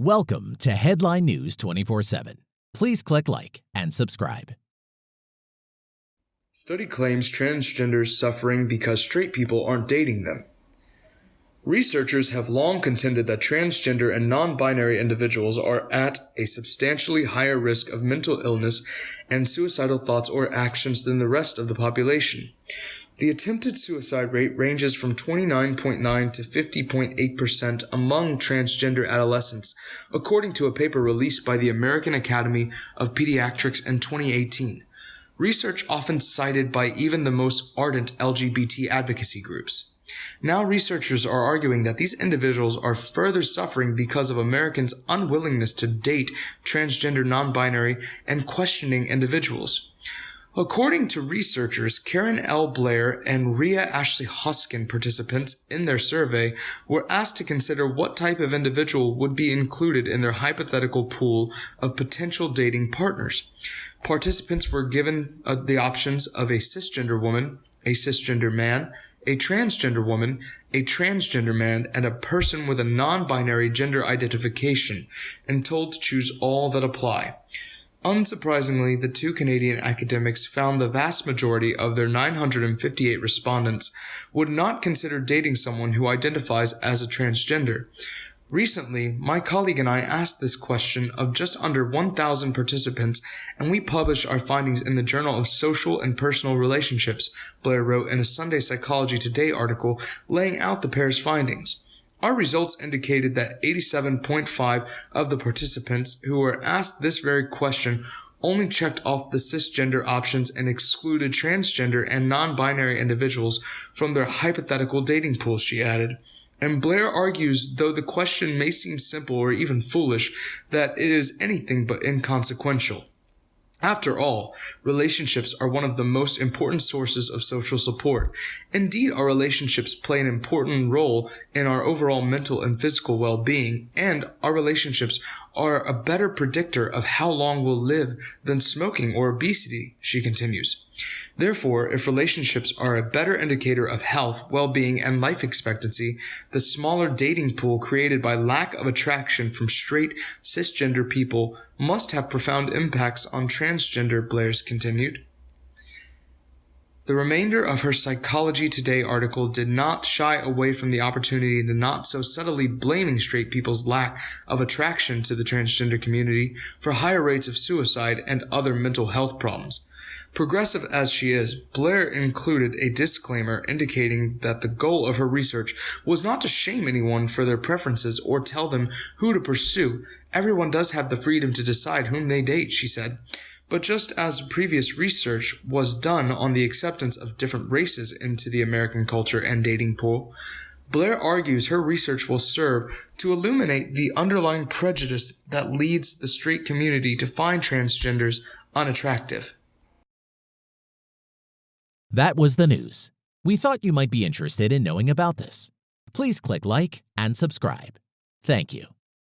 Welcome to Headline News 24 7. Please click like and subscribe. Study claims transgenders suffering because straight people aren't dating them. Researchers have long contended that transgender and non binary individuals are at a substantially higher risk of mental illness and suicidal thoughts or actions than the rest of the population. The attempted suicide rate ranges from 29.9 to 50.8% among transgender adolescents, according to a paper released by the American Academy of Pediatrics in 2018. Research often cited by even the most ardent LGBT advocacy groups. Now, researchers are arguing that these individuals are further suffering because of Americans' unwillingness to date transgender, non binary, and questioning individuals. According to researchers Karen L. Blair and Rhea Ashley Hoskin, participants in their survey were asked to consider what type of individual would be included in their hypothetical pool of potential dating partners. Participants were given uh, the options of a cisgender woman, a cisgender man, a transgender woman, a transgender man, and a person with a non binary gender identification, and told to choose all that apply. Unsurprisingly, the two Canadian academics found the vast majority of their 958 respondents would not consider dating someone who identifies as a transgender. Recently, my colleague and I asked this question of just under 1,000 participants, and we published our findings in the Journal of Social and Personal Relationships, Blair wrote in a Sunday Psychology Today article laying out the pair's findings. Our results indicated that 87.5 of the participants who were asked this very question only checked off the cisgender options and excluded transgender and non-binary individuals from their hypothetical dating pool, she added. And Blair argues, though the question may seem simple or even foolish, that it is anything but inconsequential. After all, relationships are one of the most important sources of social support. Indeed, our relationships play an important role in our overall mental and physical well-being, and our relationships are a better predictor of how long we'll live than smoking or obesity, she continues. Therefore, if relationships are a better indicator of health, well-being, and life expectancy, the smaller dating pool created by lack of attraction from straight cisgender people must have profound impacts on transgender, Blair's continued. The remainder of her Psychology Today article did not shy away from the opportunity to not so subtly blaming straight people's lack of attraction to the transgender community for higher rates of suicide and other mental health problems. Progressive as she is, Blair included a disclaimer indicating that the goal of her research was not to shame anyone for their preferences or tell them who to pursue. Everyone does have the freedom to decide whom they date, she said. But just as previous research was done on the acceptance of different races into the American culture and dating pool, Blair argues her research will serve to illuminate the underlying prejudice that leads the straight community to find transgenders unattractive. That was the news. We thought you might be interested in knowing about this. Please click like and subscribe. Thank you.